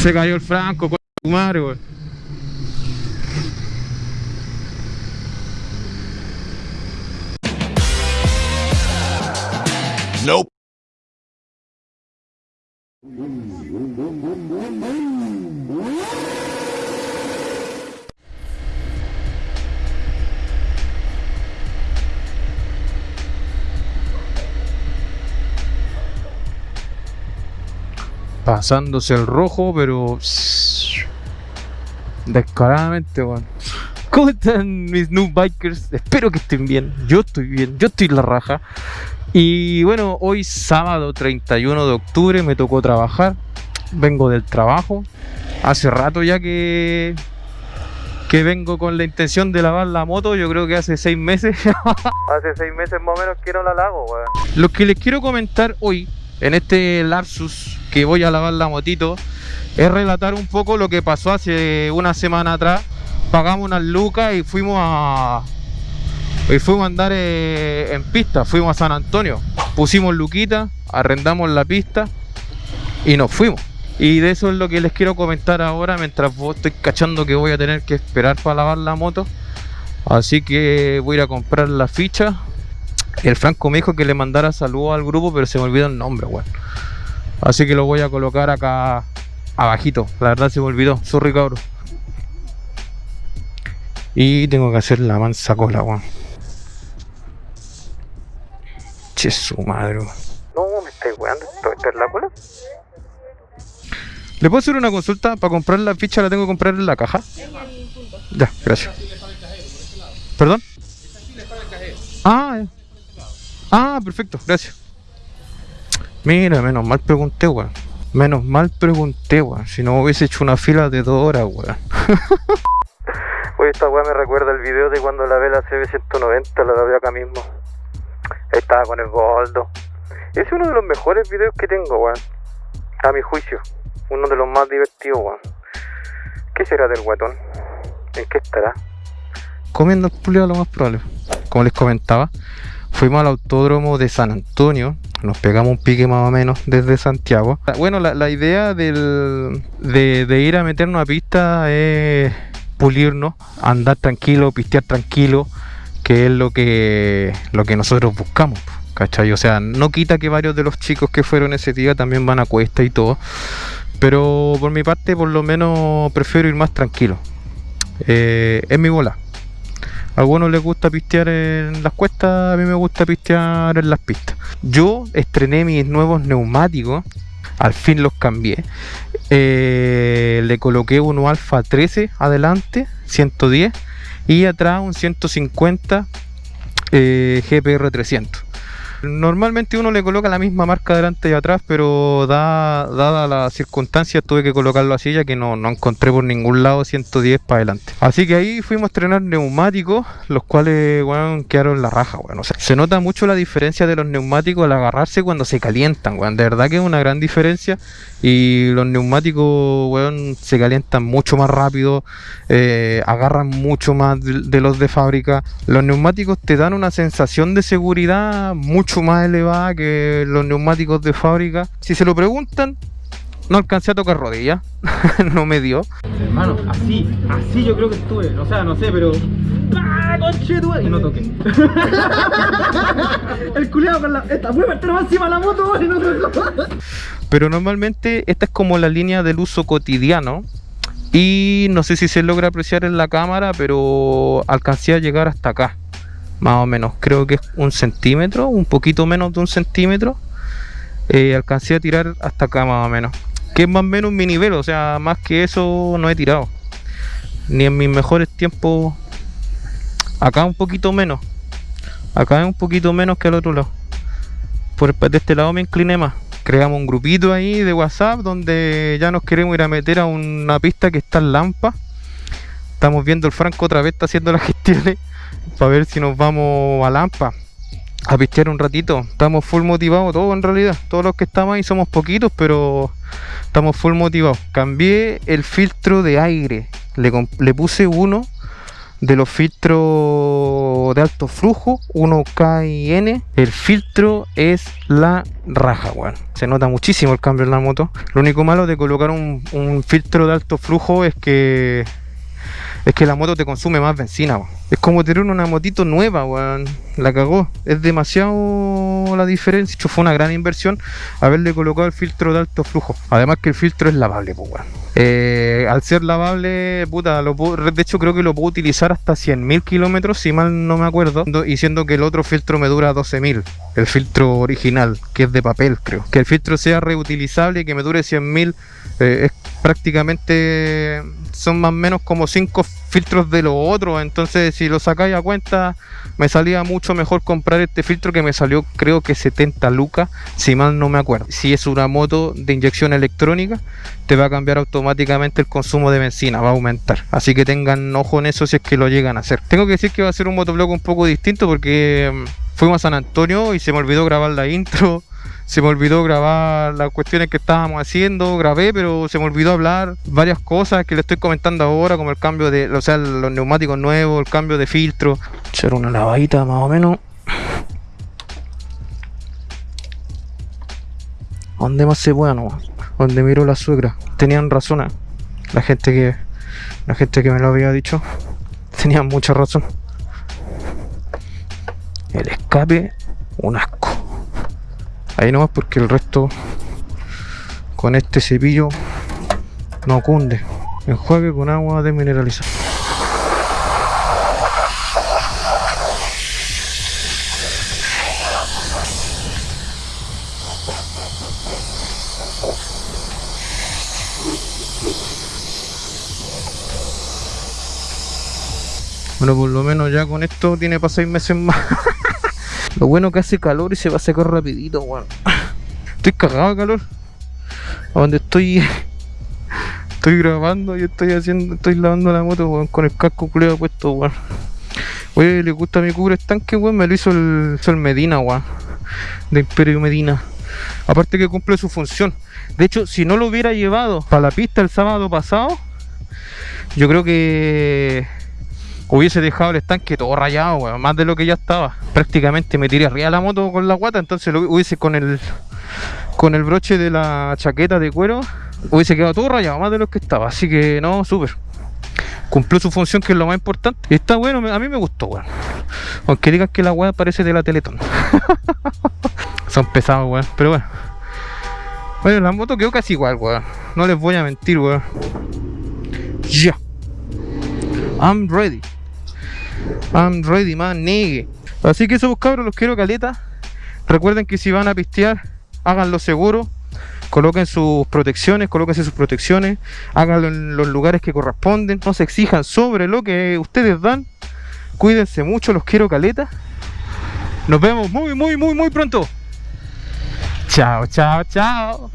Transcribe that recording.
Se cayó el Franco, con madre, weón. Nope. Pasándose el rojo, pero... Descaradamente, weón. ¿Cómo están mis new bikers? Espero que estén bien. Yo estoy bien, yo estoy la raja. Y bueno, hoy sábado 31 de octubre me tocó trabajar. Vengo del trabajo. Hace rato ya que que vengo con la intención de lavar la moto, yo creo que hace seis meses. hace seis meses más o menos que no la lavo, weón. Lo que les quiero comentar hoy, en este Larsus que voy a lavar la motito, es relatar un poco lo que pasó hace una semana atrás. Pagamos unas lucas y fuimos a, y fuimos a andar eh, en pista, fuimos a San Antonio. Pusimos luquita, arrendamos la pista y nos fuimos. Y de eso es lo que les quiero comentar ahora mientras estoy cachando que voy a tener que esperar para lavar la moto. Así que voy a ir a comprar la ficha. El Franco me dijo que le mandara saludos al grupo, pero se me olvidó el nombre, weón. Así que lo voy a colocar acá abajito. La verdad se me olvidó, sorry cabrón. Y tengo que hacer la mansa cola, weón. Che su madre, weón. No, me estoy weando. ¿Esto es la cola? ¿Le puedo hacer una consulta? Para comprar la ficha la tengo que comprar en la caja. Ya, gracias. ¿Perdón? Ah, ya. Ah, perfecto, gracias. Mira, menos mal pregunté, weón. Menos mal pregunté, weón. Si no hubiese hecho una fila de dos horas, weón. Oye, esta weá me recuerda el video de cuando lavé la CB190, la lavé acá mismo. Ahí estaba con el Goldo. Ese es uno de los mejores videos que tengo, weón. A mi juicio. Uno de los más divertidos, weón. ¿Qué será del guatón? ¿En qué estará? Comiendo el pulido lo más probable. Como les comentaba, fuimos al autódromo de San Antonio. Nos pegamos un pique más o menos desde Santiago. Bueno, la, idea de, ir a meternos a pista es pulirnos, andar tranquilo, pistear tranquilo, que es lo que, lo que nosotros buscamos. ¿Cachai? O sea, no quita que varios de los chicos que fueron ese día también van a cuesta y todo. Pero por mi parte, por lo menos prefiero ir más tranquilo. Eh, es mi bola. A algunos les gusta pistear en las cuestas, a mí me gusta pistear en las pistas. Yo estrené mis nuevos neumáticos, al fin los cambié. Eh, le coloqué uno Alfa 13 adelante, 110, y atrás un 150 eh, GPR 300. Normalmente uno le coloca la misma marca delante y atrás, pero da, dada las circunstancias tuve que colocarlo así ya que no, encontré por ningún lado 110 para adelante. Así que ahí fuimos a estrenar neumáticos, los cuales bueno, quedaron la raja. Bueno. Se nota mucho la diferencia de los neumáticos al agarrarse cuando se calientan. Bueno. De verdad que es una gran diferencia y los neumáticos bueno, se calientan mucho más rápido, eh, agarran mucho más de, de los de fábrica. Los neumáticos te dan una sensación de seguridad mucho más elevada que los neumáticos de fábrica. Si se lo preguntan, no alcancé a tocar rodillas, no me dio. Hermano, así, así yo creo que estuve, o sea, no sé, pero... ¡Ah, conchetua! Y no toqué. El culeado con la... Esta más encima de la moto, y no tocó. Pero normalmente esta es como la línea del uso cotidiano. Y no sé si se logra apreciar en la cámara, pero alcancé a llegar hasta acá. Más o menos, creo que es un centímetro, un poquito menos de un centímetro. Eh, alcancé a tirar hasta acá más o menos. Que es más o menos mi nivel, o sea, más que eso no he tirado. Ni en mis mejores tiempos. Acá un poquito menos. Acá es un poquito menos que al otro lado. Por de este lado me incliné más. Creamos un grupito ahí de WhatsApp donde ya nos queremos ir a meter a una pista que está en Lampa. Estamos viendo el Franco otra vez está haciendo las gestiones para ver si nos vamos a Lampa a pistear un ratito. Estamos full motivados todos en realidad. Todos los que estamos ahí somos poquitos, pero estamos full motivados. Cambié el filtro de aire. Le, puse uno de los filtros de alto flujo 1K y N el filtro es la raja weón se nota muchísimo el cambio en la moto lo único malo de colocar un, un filtro de alto flujo es que es que la moto te consume más benzina, weón. Es como tener una motito nueva, weón. La cagó. Es demasiado la diferencia. Hecho, fue una gran inversión haberle colocado el filtro de alto flujo. Además que el filtro es lavable, pues, weón. Eh, al ser lavable, puta, lo puedo- de hecho creo que lo puedo utilizar hasta 100.000 kilómetros, si mal no me acuerdo, y siendo que el otro filtro me dura 12.000, el filtro original, que es de papel, creo. Que el filtro sea reutilizable y que me dure 100.000, eh, es prácticamente, son más o menos como 5 filtros de los otros, entonces si lo sacáis a cuenta, me salía mucho mejor comprar este filtro que me salió creo que 70 lucas, si mal no me acuerdo. Si es una moto de inyección electrónica, te va a cambiar automáticamente el consumo de benzina, va a aumentar. Así que tengan ojo en eso si es que lo llegan a hacer. Tengo que decir que va a ser un motovlog un poco distinto porque mm, fuimos a San Antonio y se me olvidó grabar la intro. Se me olvidó grabar las cuestiones que estábamos haciendo, grabé, pero se me olvidó hablar varias cosas que le estoy comentando ahora, como el cambio de, o sea, los neumáticos nuevos, el cambio de filtro. Echar una lavadita más o menos. Donde más se pueda nomás. Donde miró la suegra. Tenían razón. ¿eh? La gente que. La gente que me lo había dicho. Tenían mucha razón. El escape, un asco. Ahí nomás porque el resto con este cepillo no cunde. Enjuague con agua desmineralizada. Bueno, por lo menos ya con esto tiene para seis meses más. lo bueno que hace calor y se va a secar rapidito, weón. Estoy cagado de calor. A donde estoy. Estoy grabando y estoy haciendo. Estoy lavando la moto, weón, con el casco culeo puesto, weón. Oye, le gusta mi cubre estanque, weón. Me lo hizo el, Medina, weón. De Imperio Medina. Aparte que cumple su función. De hecho, si no lo hubiera llevado para la pista el sábado pasado, yo creo que hubiese dejado el estanque todo rayado, weón, más de lo que ya estaba. Prácticamente me tiré arriba de la moto con la guata, entonces lo hubiese con el con el broche de la chaqueta de cuero, hubiese quedado todo rayado, más de lo que estaba. Así que no, súper. Cumplió su función, que es lo más importante. Y está bueno, a mí me gustó, weón. Aunque digan que la weá parece de la Teletón. Son pesados, weón. Pero bueno. Bueno, la moto quedó casi igual, weón. No les voy a mentir, weón. Ya. I'm ready. I'm ready, man, nigga. Así que eso, pues, cabros, los quiero caleta. Recuerden que si van a pistear, háganlo seguro. Coloquen sus protecciones, colóquense sus protecciones, háganlo en los lugares que corresponden, no se exijan sobre lo que ustedes dan. Cuídense mucho, los quiero caleta. Nos vemos muy, muy, muy, muy pronto. Chao, chao, chao.